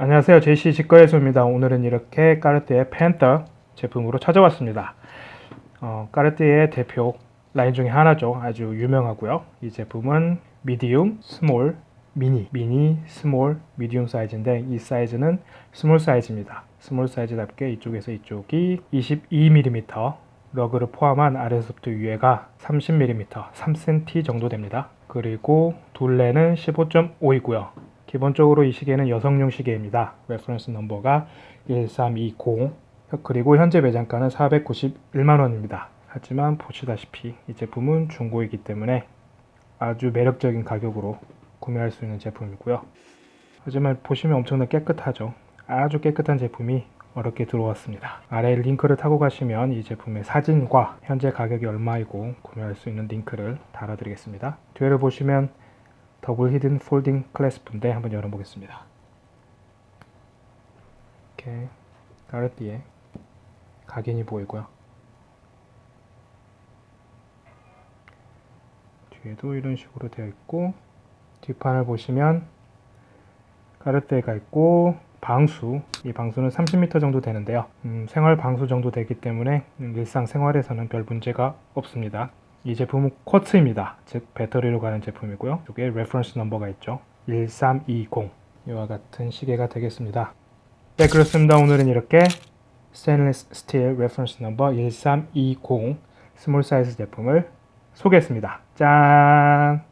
안녕하세요. JC 직거래소입니다. 오늘은 이렇게 까르띠에 펜터 제품으로 찾아왔습니다. 어, 까르띠에 대표 라인 중에 하나죠. 아주 유명하고요. 이 제품은 medium, small, 미니 미니, small, medium 사이즈인데 이 사이즈는 small 사이즈입니다. small 사이즈답게 이쪽에서 이쪽이 22mm lug를 포함한 아래서부터 위에가 30mm 3cm 정도 됩니다. 그리고 둘레는 15.5이고요 기본적으로 이 시계는 여성용 시계입니다. reference number가 1320 그리고 현재 매장가는 491만원입니다. 하지만 보시다시피 이 제품은 중고이기 때문에 아주 매력적인 가격으로 구매할 수 있는 제품이고요. 하지만 보시면 엄청나게 깨끗하죠. 아주 깨끗한 제품이 어렵게 들어왔습니다. 아래 링크를 타고 가시면 이 제품의 사진과 현재 가격이 얼마이고 구매할 수 있는 링크를 달아드리겠습니다. 뒤를 보시면 double hidden folding clasp인데 한번 열어보겠습니다. 이렇게 까르띠에 각인이 보이고요. 뒤에도 이런 식으로 되어 있고 뒷판을 보시면 까르띠에가 있고 방수 이 방수는 30m 정도 되는데요 음, 생활 방수 정도 되기 때문에 일상 생활에서는 별 문제가 없습니다 이 제품은 quartz입니다. 즉 배터리로 가는 제품이고요. 이쪽에 reference number가 있죠. 1320 이와 같은 시계가 되겠습니다. 네 그렇습니다. 오늘은 이렇게 스테인리스 스틸 reference number 1320 small 사이즈 제품을 소개했습니다. 짠!